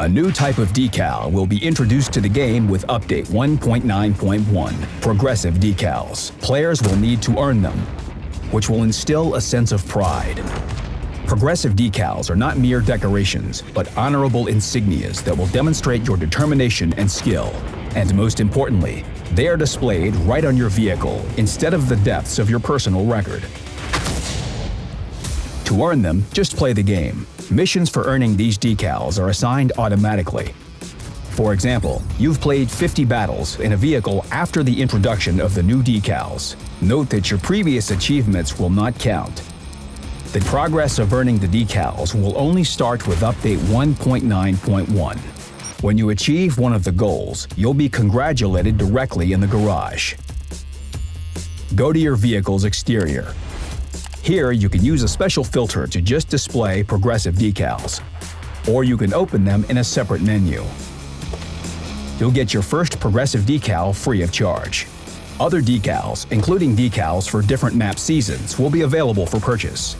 A new type of decal will be introduced to the game with Update 1.9.1, Progressive Decals. Players will need to earn them, which will instill a sense of pride. Progressive decals are not mere decorations, but honorable insignias that will demonstrate your determination and skill. And most importantly, they are displayed right on your vehicle instead of the depths of your personal record. To earn them, just play the game. Missions for earning these decals are assigned automatically. For example, you've played 50 battles in a vehicle after the introduction of the new decals. Note that your previous achievements will not count. The progress of earning the decals will only start with Update 1.9.1. When you achieve one of the goals, you'll be congratulated directly in the garage. Go to your vehicle's exterior here, you can use a special filter to just display progressive decals, or you can open them in a separate menu. You'll get your first progressive decal free of charge. Other decals, including decals for different map seasons, will be available for purchase.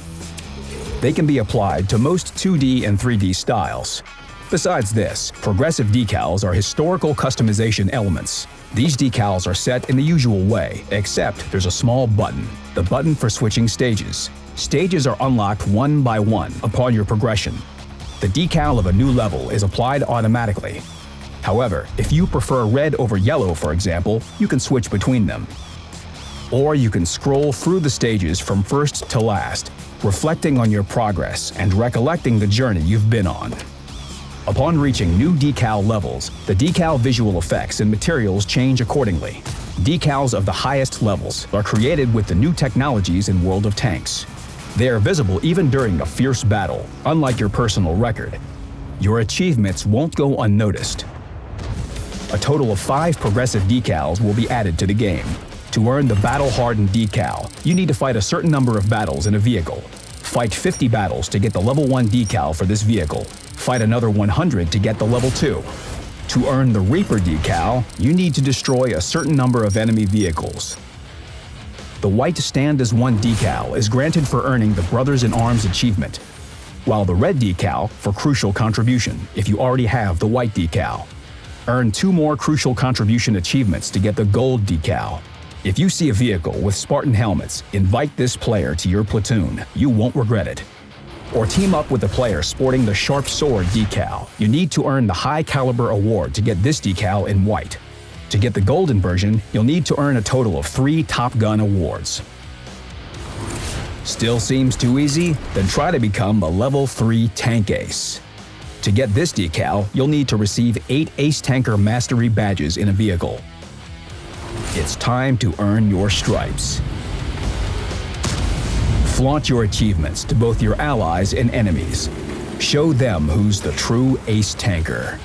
They can be applied to most 2D and 3D styles. Besides this, progressive decals are historical customization elements. These decals are set in the usual way, except there's a small button the button for switching stages. Stages are unlocked one by one upon your progression. The decal of a new level is applied automatically. However, if you prefer red over yellow for example, you can switch between them. Or you can scroll through the stages from first to last, reflecting on your progress and recollecting the journey you've been on. Upon reaching new decal levels, the decal visual effects and materials change accordingly. Decals of the highest levels are created with the new technologies in World of Tanks. They are visible even during a fierce battle, unlike your personal record. Your achievements won't go unnoticed. A total of five progressive decals will be added to the game. To earn the battle-hardened decal, you need to fight a certain number of battles in a vehicle. Fight 50 battles to get the level 1 decal for this vehicle. Fight another 100 to get the level 2. To earn the Reaper decal, you need to destroy a certain number of enemy vehicles. The white Stand as One decal is granted for earning the Brothers in Arms achievement, while the red decal for Crucial Contribution if you already have the white decal. Earn two more Crucial Contribution achievements to get the gold decal. If you see a vehicle with Spartan helmets, invite this player to your platoon. You won't regret it or team up with a player sporting the Sharp Sword decal. You need to earn the High Caliber Award to get this decal in white. To get the golden version, you'll need to earn a total of three Top Gun awards. Still seems too easy? Then try to become a level 3 Tank Ace. To get this decal, you'll need to receive 8 Ace Tanker Mastery badges in a vehicle. It's time to earn your stripes. Flaunt your achievements to both your allies and enemies. Show them who's the true ace tanker.